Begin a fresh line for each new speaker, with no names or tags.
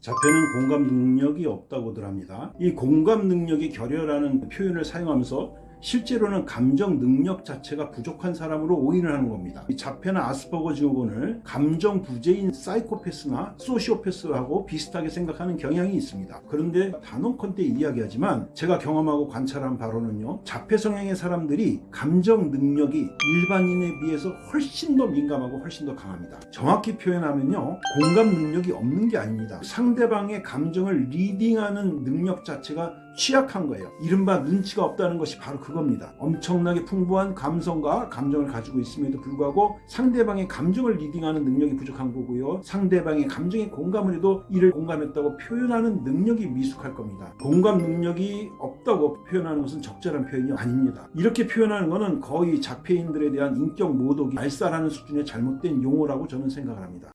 자폐는 공감 능력이 없다고들 합니다. 이 공감 능력의 결여라는 표현을 사용하면서 실제로는 감정 능력 자체가 부족한 사람으로 오인을 하는 겁니다. 이 자폐나 아스퍼거 증후군을 감정 부재인 사이코패스나 소시오패스하고 비슷하게 생각하는 경향이 있습니다. 그런데 단언컨대 이야기하지만 제가 경험하고 관찰한 바로는요. 자폐 성향의 사람들이 감정 능력이 일반인에 비해서 훨씬 더 민감하고 훨씬 더 강합니다. 정확히 표현하면요. 공감 능력이 없는 게 아닙니다. 상대방의 감정을 reading하는 능력 자체가 취약한 거예요. 이른바 눈치가 없다는 것이 바로 그겁니다. 엄청나게 풍부한 감성과 감정을 가지고 있음에도 불구하고 상대방의 감정을 reading하는 능력이 부족한 거고요. 상대방의 감정에 공감을 해도 이를 공감했다고 표현하는 능력이 미숙한 겁니다. 공감 능력이 없다고 표현하는 것은 적절한 표현이 아닙니다. 이렇게 표현하는 것은 거의 자폐인들에 대한 인격 모독이 알싸라는 수준의 잘못된 용어라고 저는 생각을 합니다.